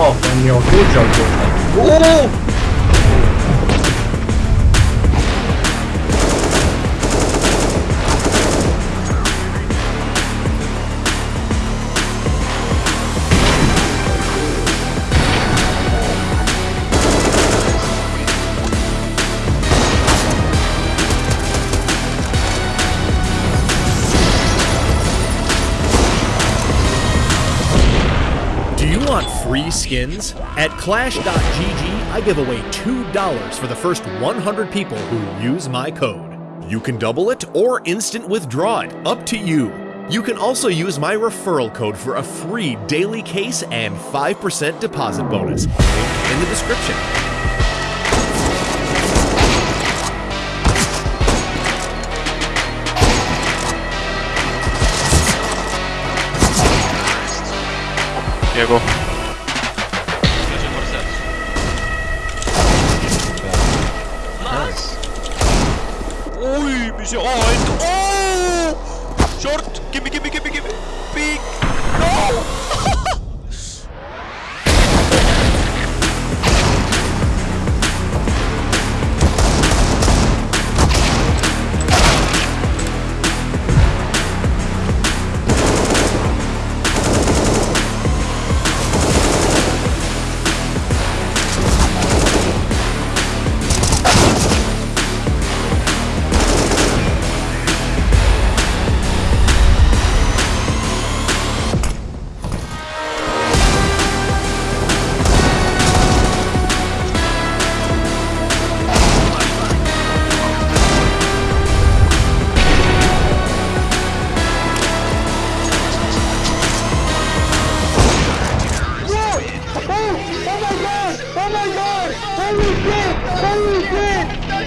Oh, coño, escucha, ¡Oh! Free skins? At Clash.gg, I give away $2 for the first 100 people who use my code. You can double it or instant withdraw it, up to you. You can also use my referral code for a free daily case and 5% deposit bonus. Link in the description. Jego. Oj, müziği. Oh, and, oh! Short! Gimme, gimme, gimme, gimme! Big! No!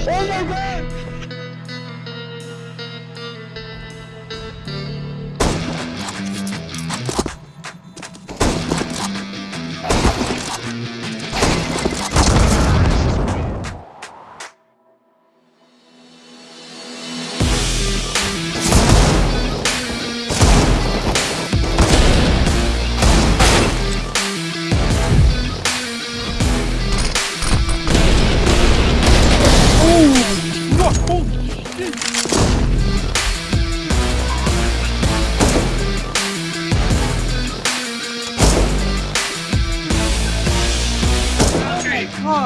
Oh my god!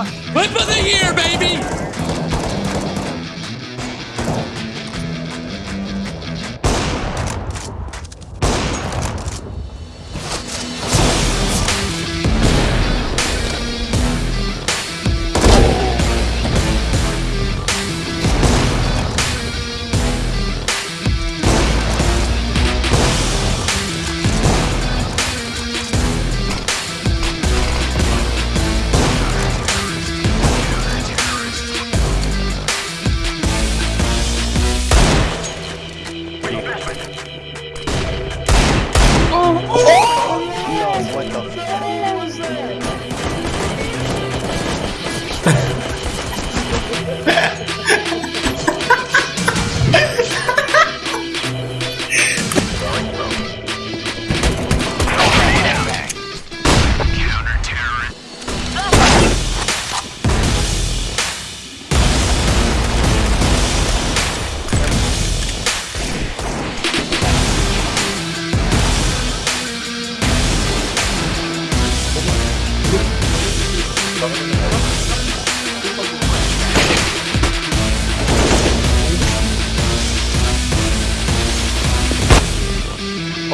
Whip of the year, baby.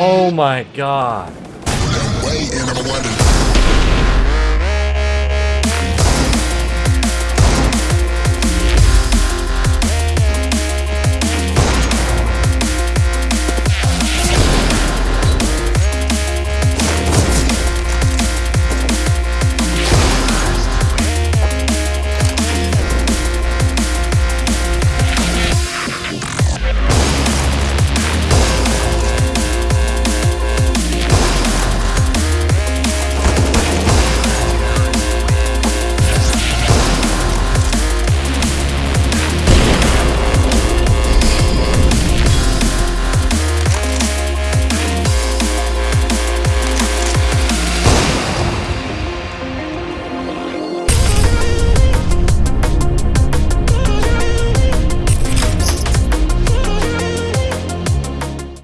Oh my god.